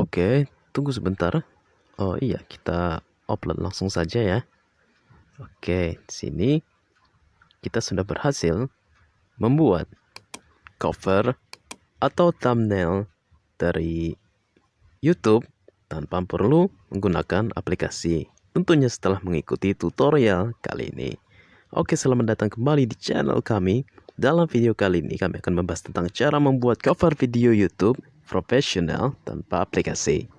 Oke, tunggu sebentar. Oh iya, kita upload langsung saja ya. Oke, di sini kita sudah berhasil membuat cover atau thumbnail dari YouTube tanpa perlu menggunakan aplikasi. Tentunya setelah mengikuti tutorial kali ini. Oke, selamat datang kembali di channel kami. Dalam video kali ini kami akan membahas tentang cara membuat cover video YouTube profesional tanpa aplikasi.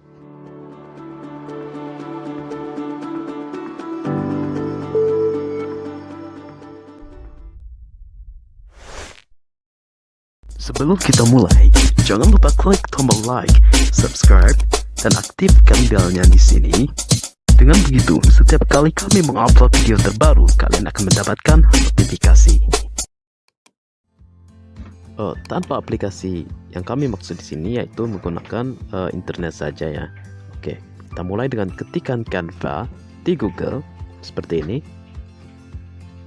Sebelum kita mulai, jangan lupa klik tombol like, subscribe, dan aktifkan belnya di sini. Dengan begitu, setiap kali kami mengupload video terbaru, kalian akan mendapatkan notifikasi. Uh, tanpa aplikasi yang kami maksud di sini yaitu menggunakan uh, internet saja ya. Oke, kita mulai dengan ketikan Canva di Google seperti ini.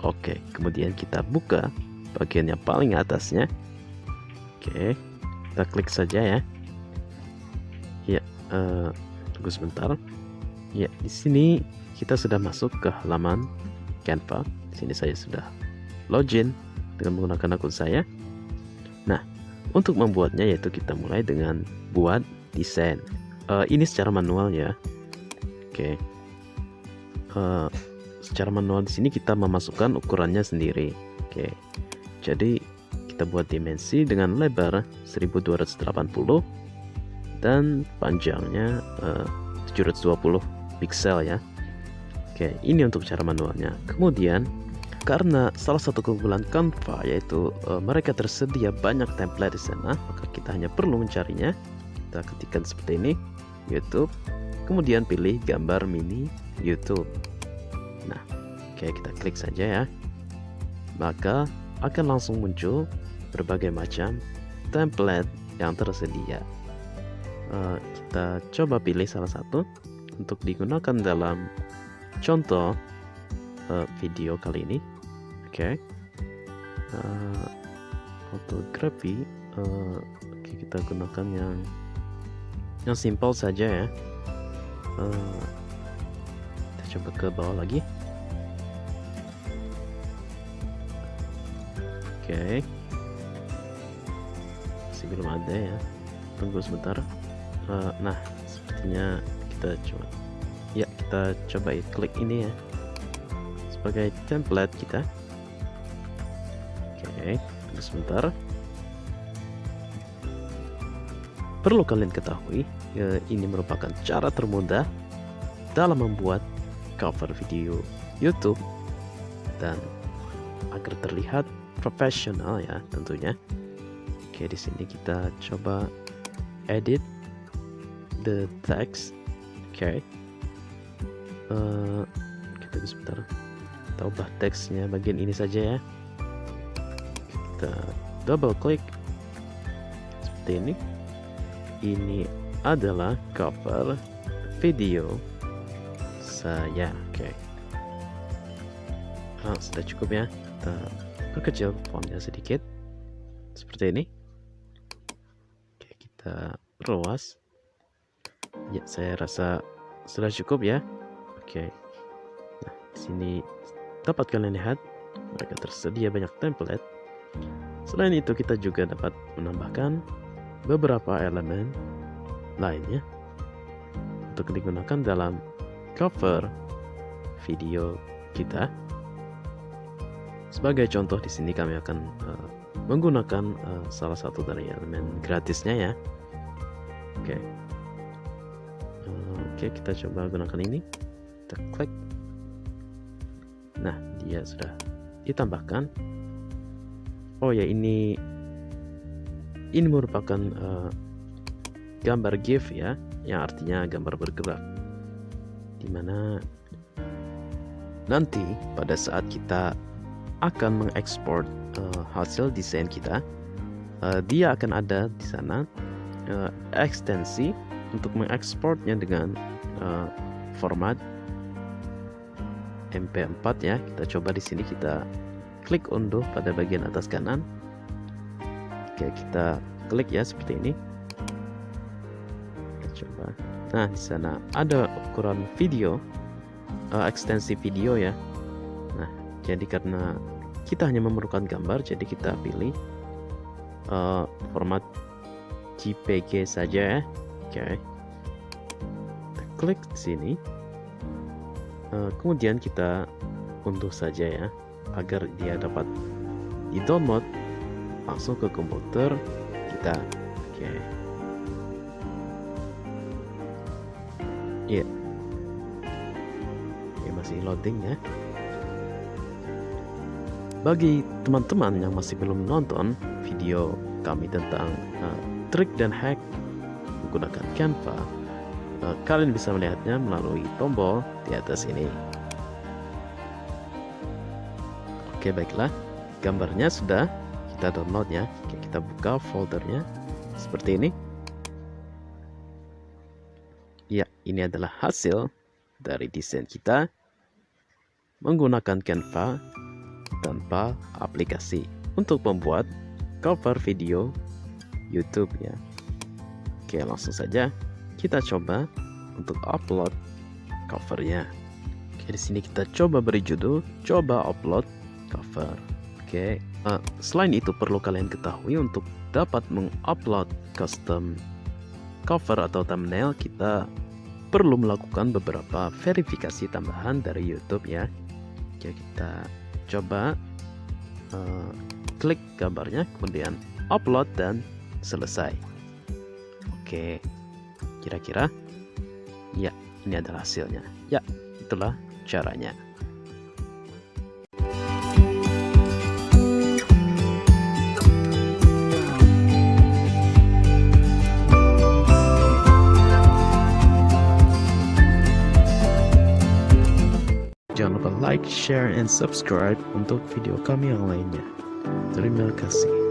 Oke, kemudian kita buka bagian yang paling atasnya. Oke, kita klik saja ya. Ya, uh, tunggu sebentar. Ya, di sini kita sudah masuk ke halaman Canva. Di sini saya sudah login dengan menggunakan akun saya. Untuk membuatnya yaitu kita mulai dengan buat desain. Uh, ini secara manual ya. Oke. Okay. Uh, secara manual di sini kita memasukkan ukurannya sendiri. Oke. Okay. Jadi kita buat dimensi dengan lebar 1280 dan panjangnya uh, 720 pixel ya. Oke, ini untuk cara manualnya. Kemudian karena salah satu keunggulan Canva yaitu uh, mereka tersedia banyak template di sana, maka kita hanya perlu mencarinya. Kita ketikkan seperti ini, YouTube. Kemudian pilih gambar mini YouTube. Nah, oke kita klik saja ya. Maka akan langsung muncul berbagai macam template yang tersedia. Uh, kita coba pilih salah satu untuk digunakan dalam contoh uh, video kali ini okay. uh, fotografi uh, kita gunakan yang yang simpel saja ya. Uh, kita coba ke bawah lagi. Oke. Okay. masih belum ada ya. Tunggu sebentar. Uh, nah sepertinya kita coba. Ya kita coba klik ini ya. Sebagai template kita Oke, tunggu sebentar. Perlu kalian ketahui, ya, ini merupakan cara termudah dalam membuat cover video YouTube dan agar terlihat profesional ya tentunya. Oke, di sini kita coba edit the text. Oke. Uh, kita sebentar. Kita ubah teksnya bagian ini saja ya kita double klik seperti ini. Ini adalah cover video saya. Oke. Okay. ah, sudah cukup ya. Kita perkecil fontnya sedikit. Seperti ini. Oke kita perluas. Ya saya rasa sudah cukup ya. Oke. Nah sini dapat kalian lihat. Mereka tersedia banyak template Selain itu kita juga dapat menambahkan beberapa elemen lainnya untuk digunakan dalam cover video kita. Sebagai contoh di sini kami akan uh, menggunakan uh, salah satu dari elemen gratisnya ya. Oke. Okay. Uh, Oke, okay, kita coba gunakan ini. Kita klik. Nah, dia sudah ditambahkan oh ya ini ini merupakan uh, gambar GIF ya yang artinya gambar bergerak. Di mana nanti pada saat kita akan mengekspor uh, hasil desain kita uh, dia akan ada di sana uh, ekstensi untuk mengekspornya dengan uh, format MP4 ya. Kita coba di sini kita klik unduh pada bagian atas kanan. Oke kita klik ya seperti ini. Kita coba. Nah di sana ada ukuran video uh, ekstensi video ya. Nah jadi karena kita hanya memerlukan gambar jadi kita pilih uh, format JPG saja ya. Oke. Kita klik sini. Uh, kemudian kita unduh saja ya agar dia dapat di download langsung ke komputer kita oke okay. yeah. ya masih loading ya bagi teman-teman yang masih belum nonton video kami tentang uh, trik dan hack menggunakan Canva uh, kalian bisa melihatnya melalui tombol di atas ini oke baiklah. Gambarnya sudah kita download ya. Oke, kita buka foldernya. Seperti ini. Ya ini adalah hasil dari desain kita menggunakan Canva tanpa aplikasi untuk membuat cover video YouTube ya. Oke langsung saja kita coba untuk upload covernya. Oke di sini kita coba beri judul coba upload cover Oke? Uh, selain itu perlu kalian ketahui untuk dapat mengupload custom cover atau thumbnail kita perlu melakukan beberapa verifikasi tambahan dari YouTube ya. Oke kita coba uh, klik gambarnya kemudian upload dan selesai. Oke kira-kira? Ya ini adalah hasilnya. Ya itulah caranya like, share, and subscribe untuk video kami yang lainnya. Terima kasih.